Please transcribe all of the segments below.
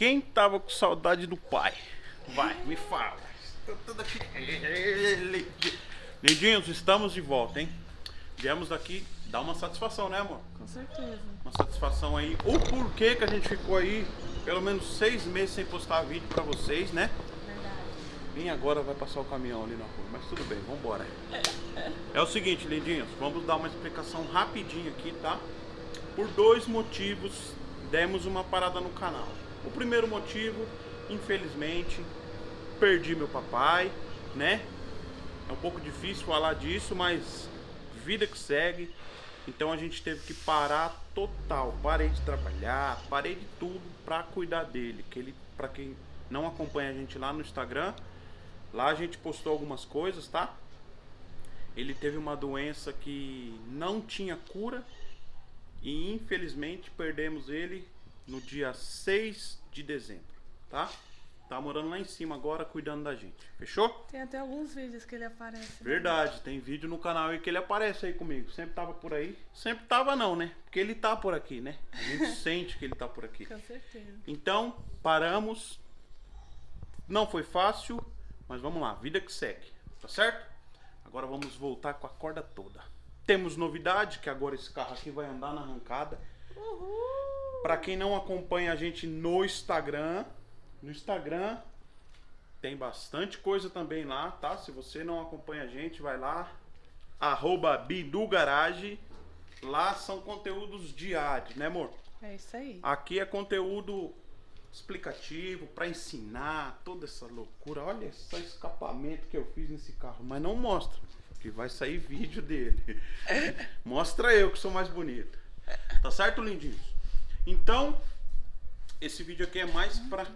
Quem tava com saudade do pai? Vai, me fala. Estou tudo aqui. Lindinhos, estamos de volta, hein? Viemos daqui dar uma satisfação, né, amor? Com certeza. Uma satisfação aí. O porquê que a gente ficou aí pelo menos seis meses sem postar vídeo pra vocês, né? Verdade. Vem agora vai passar o caminhão ali na rua, mas tudo bem, vambora. É o seguinte, lindinhos, vamos dar uma explicação rapidinho aqui, tá? Por dois motivos demos uma parada no canal. O primeiro motivo, infelizmente, perdi meu papai, né? É um pouco difícil falar disso, mas vida que segue. Então a gente teve que parar total. Parei de trabalhar, parei de tudo pra cuidar dele. Que ele, para quem não acompanha a gente lá no Instagram, lá a gente postou algumas coisas, tá? Ele teve uma doença que não tinha cura e infelizmente perdemos ele no dia 6 de dezembro, tá? Tá morando lá em cima agora cuidando da gente. Fechou? Tem até alguns vídeos que ele aparece. né? Verdade, tem vídeo no canal aí que ele aparece aí comigo. Sempre tava por aí. Sempre tava não, né? Porque ele tá por aqui, né? A gente sente que ele tá por aqui. Com certeza. Então, paramos. Não foi fácil, mas vamos lá, vida que segue, tá certo? Agora vamos voltar com a corda toda. Temos novidade, que agora esse carro aqui vai andar na arrancada. Uhul! Pra quem não acompanha a gente no Instagram, no Instagram tem bastante coisa também lá, tá? Se você não acompanha a gente, vai lá, arroba Bidu Garage. Lá são conteúdos diários, né amor? É isso aí. Aqui é conteúdo explicativo para ensinar toda essa loucura. Olha só esse escapamento que eu fiz nesse carro, mas não mostra, que vai sair vídeo dele. mostra eu que sou mais bonito. Tá certo, lindinhos? Então, esse vídeo aqui é mais para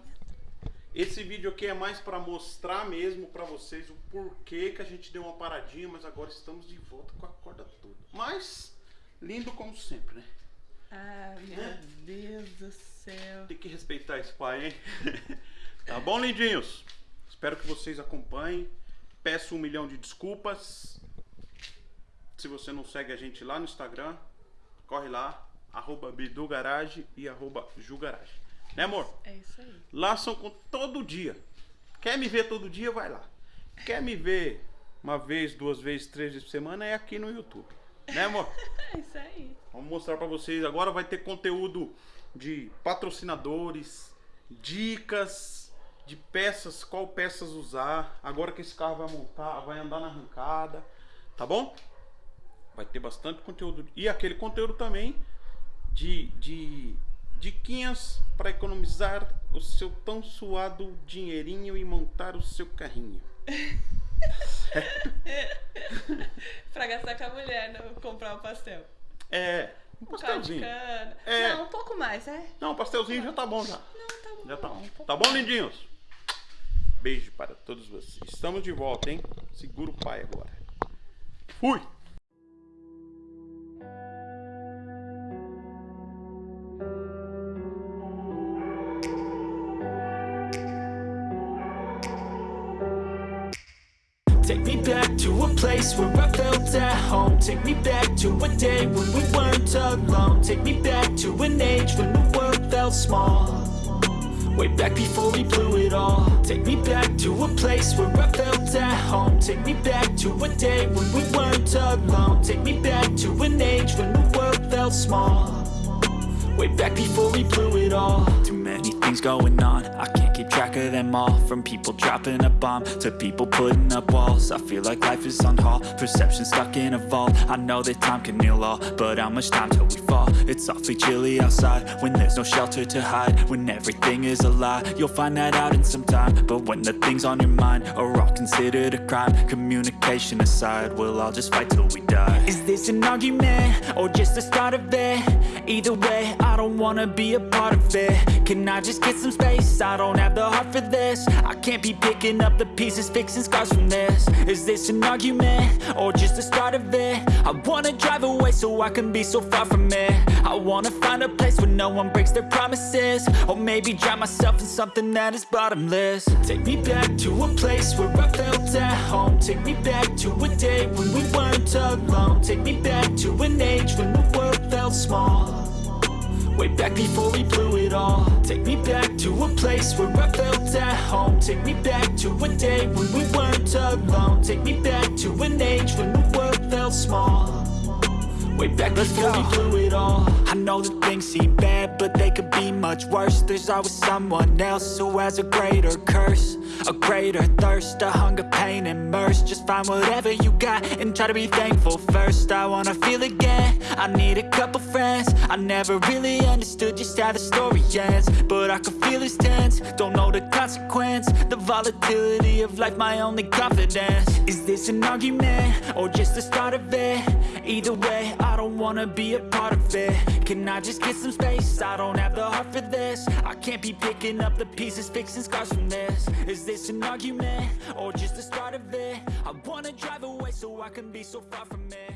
esse vídeo aqui é mais para mostrar mesmo para vocês o porquê que a gente deu uma paradinha, mas agora estamos de volta com a corda toda. Mas lindo como sempre, né? Ah, meu Deus do céu. Tem que respeitar esse pai, hein? tá bom, lindinhos? Espero que vocês acompanhem. Peço um milhão de desculpas. Se você não segue a gente lá no Instagram, corre lá, arroba Bidu Garage e arroba Ju Garage. Né, amor? É isso aí. Lá são com todo dia. Quer me ver todo dia, vai lá. Quer me ver uma vez, duas vezes, três vezes por semana, é aqui no YouTube. Né, amor? É isso aí. Vamos mostrar pra vocês. Agora vai ter conteúdo de patrocinadores, dicas de peças, qual peças usar. Agora que esse carro vai montar, vai andar na arrancada, tá bom? Vai ter bastante conteúdo. E aquele conteúdo também de, de diquinhas para economizar o seu tão suado dinheirinho e montar o seu carrinho. pra gastar com a mulher, não comprar um pastel. É, um pastelzinho. É. Não, um pouco mais, é? Não, um pastelzinho já tá bom já. Não, tá bom. Já tá bom. um Tá bom, lindinhos? Beijo para todos vocês. Estamos de volta, hein? Segura o pai agora. Fui! Take me back to a place where I felt at home. Take me back to a day when we weren't alone. Take me back to an age when the world felt small. Way back before we blew it all. Take me back to a place where I felt at home. Take me back to a day when we weren't alone. Take me back to an age when the world felt small. Way back before we blew it all. Too many things going on I can't keep track of them all From people dropping a bomb To people putting up walls I feel like life is on hold Perception stuck in a vault I know that time can heal all But how much time till we fall? It's awfully chilly outside When there's no shelter to hide When everything is a lie You'll find that out in some time But when the things on your mind Are all considered a crime Communication aside We'll all just fight till we die Is this an argument? Or just the start of it? Either way, I don't wanna be a part of it. Can I just get some space? I don't have the heart for this. I can't be picking up the pieces Fixing scars from this. Is this an argument? Or just the start of it? I wanna drive away so I can be so far from it. I wanna find a place where no one breaks their promises. Or maybe drown myself in something that is bottomless. Take me back to a place where I felt at home. Take me back to a day when we weren't alone. Take me back to an age when the world felt felt small Way back before we blew it all. Take me back to a place where I felt at home. Take me back to a day when we weren't alone. Take me back to an age when the world felt small Way back before we blew it all. I know that things seem bad, but they could be much worse. There's always someone else who has a greater curse A greater thirst, a hunger, pain, and mercy. Just find whatever you got and try to be thankful first. I wanna feel again, I need a couple friends. I never really understood just how the story ends But I can feel it's tense, don't know the consequence The volatility of life, my only confidence. Is this an argument, or just the start of it? Either way, I don't wanna be a part of it Can I just get some space? I don't have the heart for this I can't be picking up the pieces, fixing scars from this Is this an argument? Or just the start of it? I wanna drive away so I can be so far from it